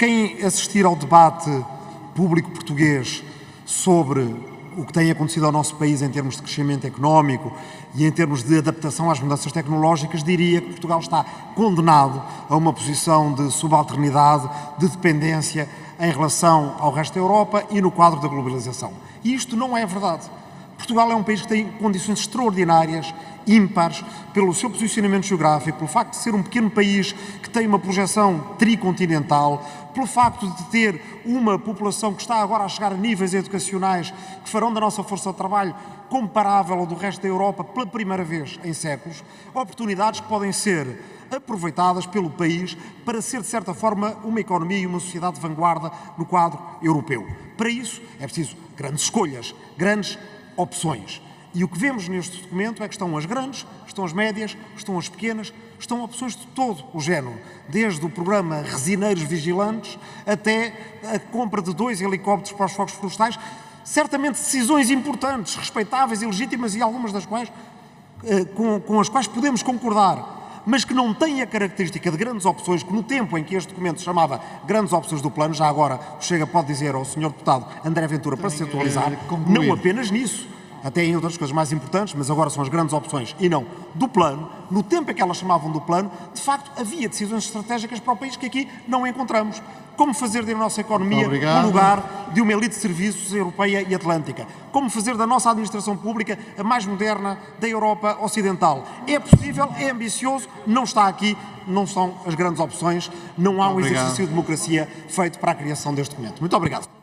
quem assistir ao debate público português sobre o que tem acontecido ao nosso país em termos de crescimento económico e em termos de adaptação às mudanças tecnológicas, diria que Portugal está condenado a uma posição de subalternidade, de dependência em relação ao resto da Europa e no quadro da globalização. E isto não é verdade. Portugal é um país que tem condições extraordinárias, ímpares, pelo seu posicionamento geográfico, pelo facto de ser um pequeno país que tem uma projeção tricontinental, pelo facto de ter uma população que está agora a chegar a níveis educacionais que farão da nossa força de trabalho comparável ao do resto da Europa pela primeira vez em séculos, oportunidades que podem ser aproveitadas pelo país para ser, de certa forma, uma economia e uma sociedade de vanguarda no quadro europeu. Para isso é preciso grandes escolhas, grandes opções. E o que vemos neste documento é que estão as grandes, estão as médias, estão as pequenas, estão opções de todo o género, desde o programa Resineiros Vigilantes até a compra de dois helicópteros para os fogos florestais, certamente decisões importantes, respeitáveis e legítimas e algumas das quais eh, com, com as quais podemos concordar, mas que não têm a característica de grandes opções, que no tempo em que este documento se chamava grandes opções do plano, já agora o Chega pode dizer ao Sr. Deputado André Ventura para se atualizar, não apenas nisso, até em outras coisas mais importantes, mas agora são as grandes opções e não do plano, no tempo em que elas chamavam do plano, de facto havia decisões estratégicas para o país que aqui não encontramos. Como fazer da nossa economia um lugar de uma elite de serviços europeia e atlântica. Como fazer da nossa administração pública a mais moderna da Europa Ocidental. É possível, é ambicioso, não está aqui, não são as grandes opções, não há um exercício de democracia feito para a criação deste documento. Muito obrigado.